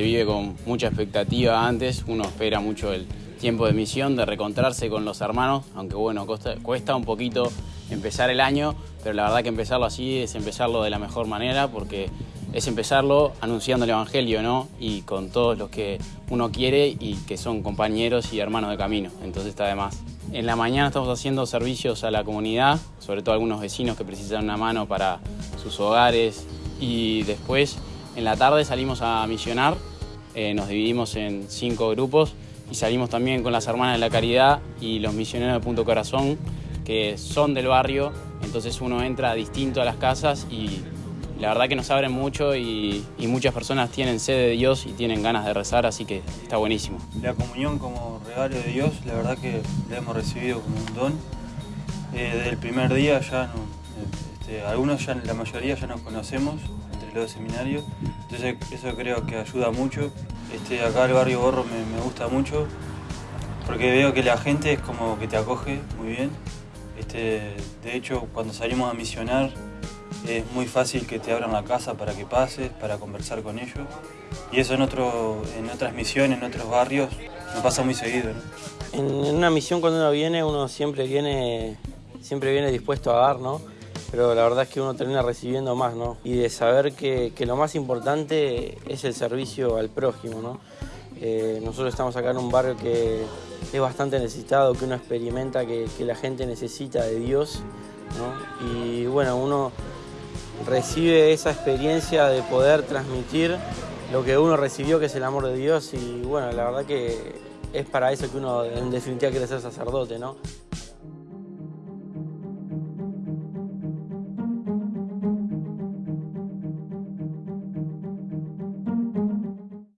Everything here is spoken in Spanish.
vive con mucha expectativa antes, uno espera mucho el tiempo de misión, de reencontrarse con los hermanos, aunque bueno, cuesta, un poquito empezar el año, pero la verdad que empezarlo así es empezarlo de la mejor manera porque es empezarlo anunciando el Evangelio, ¿no? Y con todos los que uno quiere y que son compañeros y hermanos de camino, entonces está de más. En la mañana estamos haciendo servicios a la comunidad, sobre todo algunos vecinos que precisan una mano para sus hogares y después en la tarde salimos a misionar, eh, nos dividimos en cinco grupos y salimos también con las Hermanas de la Caridad y los misioneros de Punto Corazón, que son del barrio, entonces uno entra distinto a las casas y la verdad que nos abren mucho y, muchas personas tienen sed de Dios y tienen ganas de rezar, así que está buenísimo. La comunión como regalo de Dios, la verdad que la hemos recibido como un don. Eh, desde el primer día ya, este, algunos ya, la mayoría ya nos conocemos entre los seminarios, entonces eso creo que ayuda mucho este, acá el barrio Borro me, gusta mucho porque veo que la gente es como que te acoge muy bien. Este, de hecho, cuando salimos a misionar es muy fácil que te abran la casa para que pases, para conversar con ellos. Y eso en, en otras misiones, en otros barrios, no pasa muy seguido. En, una misión cuando uno viene, uno siempre viene, siempre viene dispuesto a dar, ¿no? Pero la verdad es que uno termina recibiendo más, ¿no? Y de saber que, lo más importante es el servicio al prójimo, ¿no? Eh, nosotros estamos acá en un barrio que es bastante necesitado, que uno experimenta que, la gente necesita de Dios, ¿no? Y bueno, uno recibe esa experiencia de poder transmitir lo que uno recibió, que es el amor de Dios, y bueno, la verdad que es para eso que uno en definitiva quiere ser sacerdote, ¿no?